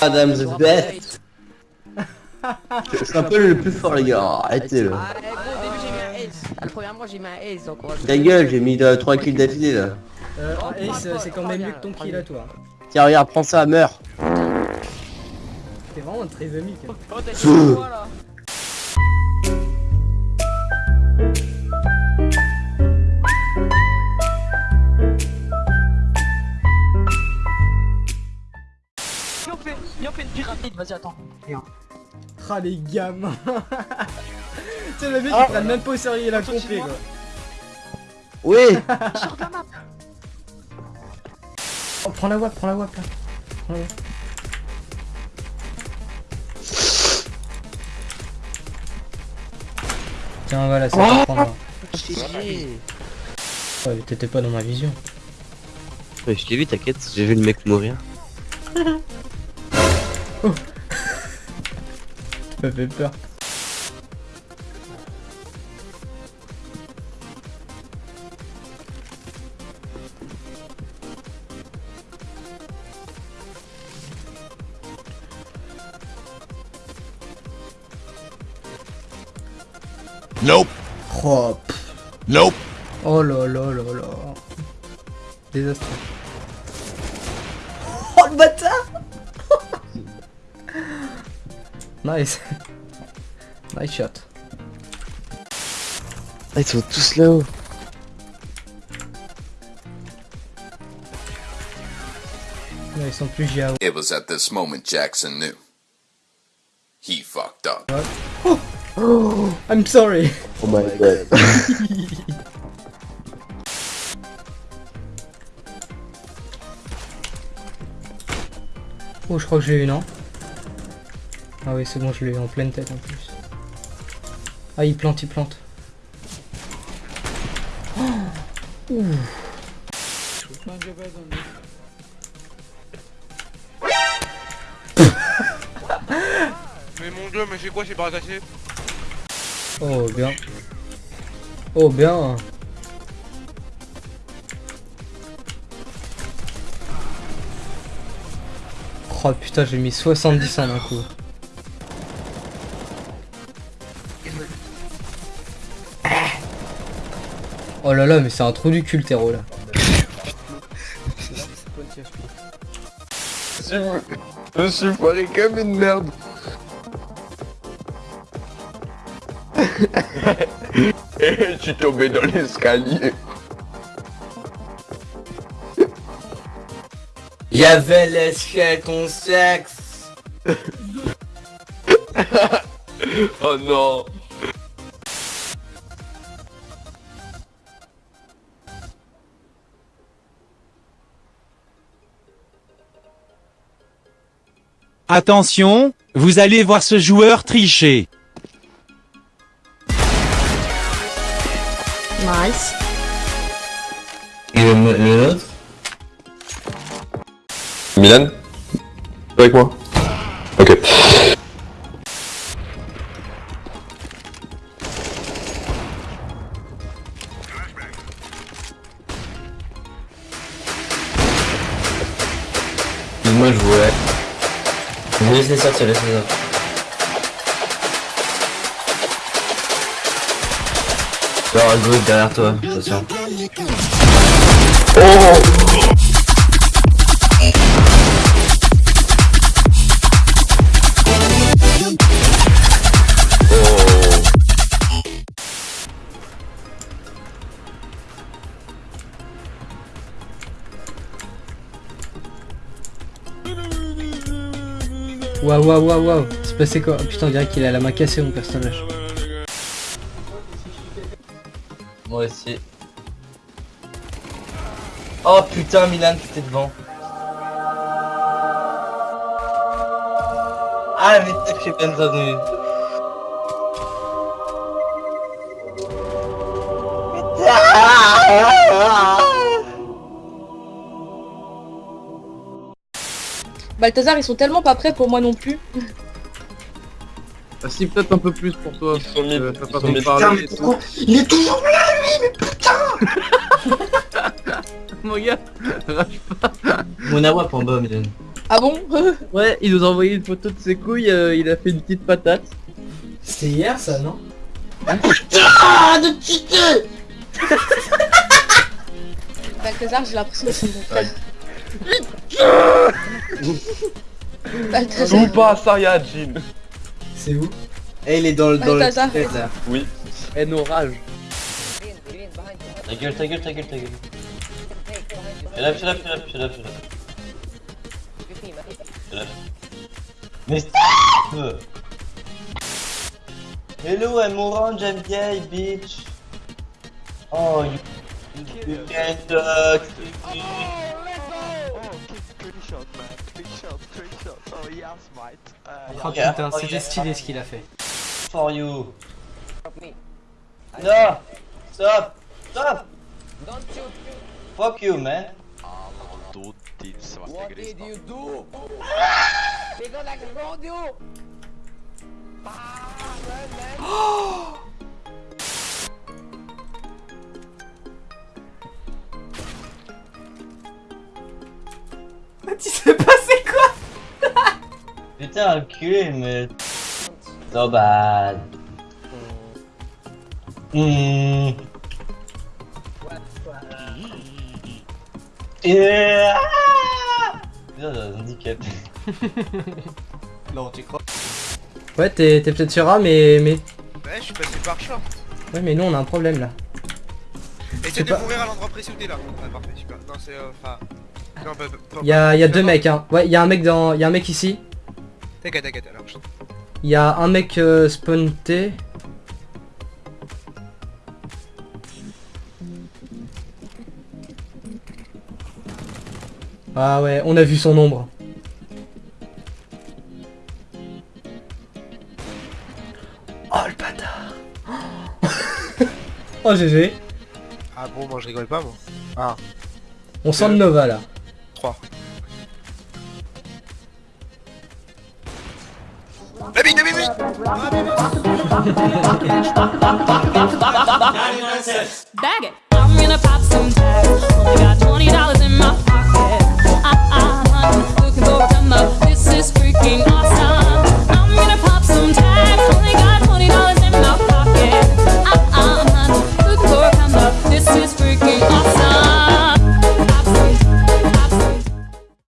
Adam the best. C'est un peu le plus fort les gars, arrêtez le. Ah, gros, au début j'ai mis un ace. Ah, La première fois j'ai mis un ace donc on va Ta gueule, j'ai mis 3 kills d'affilée là. Euh, Ace, c'est quand même mieux que ton kill à toi. Tiens regarde, prends ça, meurs. T'es vraiment très amique. hein. Oh, t'as dit quoi là Viens on fait, viens, une pyramide, vas-y attends. Ah les gamins Tu sais le mec ils prennent même pas au sérieux la compé quoi. Oui Sors de la map Oh, prends la wap, prends la wap là. Prends la wap. Tiens voilà, c'est pour prendre. Ouais, t'étais pas dans ma vision. Ouais, je t'ai vu, t'inquiète, j'ai vu le mec mourir. Tu m'as fait peur. Nope. Oh. Nope. oh là là là là. Désastreux. Oh le bâtard Nice. Nice shot. Ah, ils sont tous là-haut. Ils sont plus GAO. It was at this moment Jackson knew. He fucked up. I'm sorry. Oh my god. Oh, je crois que je l'ai eu, non? Ah oui, c'est bon, je l'ai eu en pleine tête en plus. Ah, il plante, il plante. Oh Ouh. Mais mon dieu, mais c'est quoi ces barres cassées Oh, bien. Oh, bien. Oh putain, j'ai mis 70 en un coup. Oh là là, mais c'est un trou du cul, terreau là. Je suis foiré comme une merde. Et je suis tombé dans l'escalier. Y'avait l'esquette, ton sexe. Oh non. Attention, vous allez voir ce joueur tricher. Nice. Et le, le nôtre Milan Avec moi Ok. Moi je voulais. Laisse-les sortir, laisse-les sortir. Gauche derrière toi, attention. Waouh, waouh, waouh, waouh. C'est passé quoi Oh, Putain, on dirait qu'il a la main cassée, mon personnage. Moi aussi. Oh putain, Milan, t'étais devant. Ah, mais t'as fait peine revenu. Balthazar, ils sont tellement pas prêts pour moi non plus. Ah si, peut-être un peu plus pour toi. Ils sont mis. Euh, T'as ils pas sont trop mis- parlé et tout. Il est toujours Mon gars, Mon awap en bas, Milan. Ah bon Ouais, il nous a envoyé une photo de ses couilles, euh, il a fait une petite patate. C'était hier ça, non Balthazar, j'ai l'impression que c'est mon frère. Balthazar. Super Saiyajin. C'est où? Eh, il est dans le dans le là. Oui. Eh, nos rages. Ta gueule, ta gueule, ta gueule, ta gueule. Shut up, shut up, shut up, shut up, shut up. Shut up. Mais stop Hello, I'm orange, I'm gay, bitch. Oh, you, you can talk me. Oh Yeah, putain, oh, c'était yeah. stylé ce qu'il a fait. For you. No! Stop! Stop! Don't shoot Fuck you, man. What did you do? Because I told you! Ah, Tu sais pas c'est quoi Putain, enculé, mais. So bad. Hmm. Yeah. Putain, j'ai un handicap. Non, tu crois Ouais, t'es peut-être sur A, mais, mais... Ouais, je suis passé par short. Ouais, mais nous on a un problème là. Essaye de pas- mourir à l'endroit précis où t'es là. Ah, parfait, super. Non, c'est. euh, Enfin. Pas. pas- Y'a y a pas- deux non, mecs, hein. Ouais, y'a un mec dans... Y'a un mec ici. T'inquiète, t'inquiète, alors. je- Y'a un mec euh, spawn T. Ah ouais, on a vu son ombre. Oh le bâtard Oh GG Ah bon, moi je rigole pas, moi. Ah, On sent le Nova là. Baby, baby, baby. Bag it. I'm gonna pop some tags.